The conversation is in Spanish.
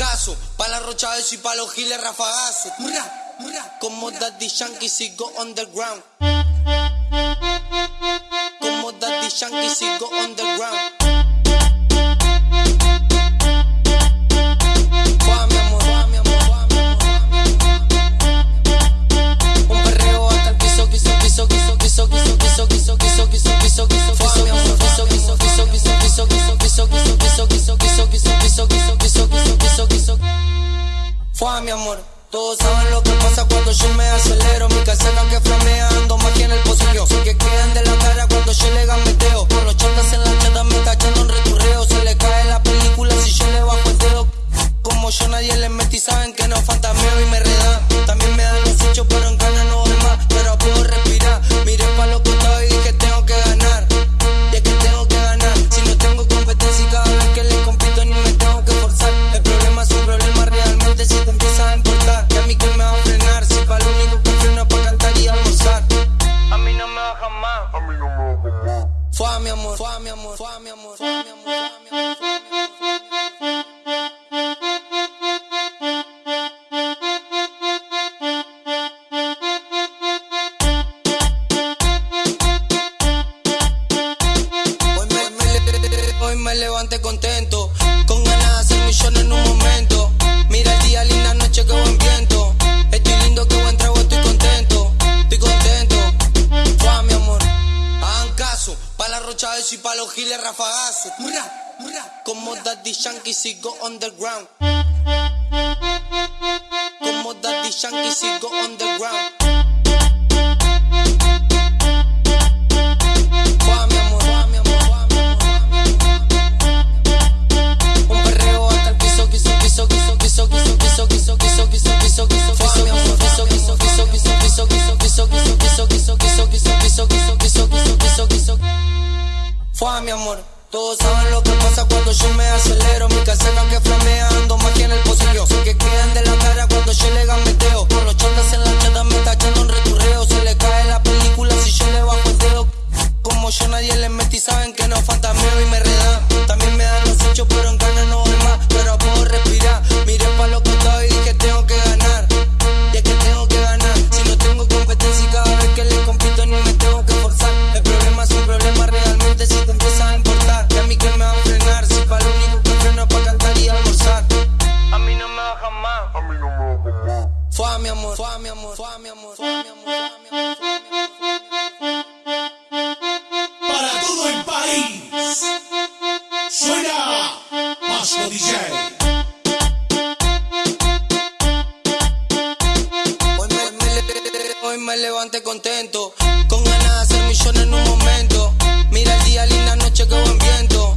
fracaso. Pa' la rocha eso y pa' los giles rafagazo. Murra, murra, como Daddy Yankee sigo underground. Como Daddy Yankee sigo underground. piso. Mi amor. Todos saben lo que pasa cuando yo me acelero. Mi casaca que flamea, ando Fome, amor, fome, amor, fome, amor, fome, amor. rocha y pa' los giles rafagazo. Murra, murra, como Daddy Yankee sigo underground. Como Daddy Yankee sigo underground. Fua, mi amor. Todos saben lo que pasa cuando yo me acelero. Mi caseta que flamea, ando más que en el posillo. Fua, mi amor, fua, mi amor, fua, mi amor, fua, mi amor, mi amor. Para todo el país, suena Vasco DJ. Hoy me, me, hoy me contento, con ganas de hacer millones en un momento. Mira el día, linda noche, que buen viento.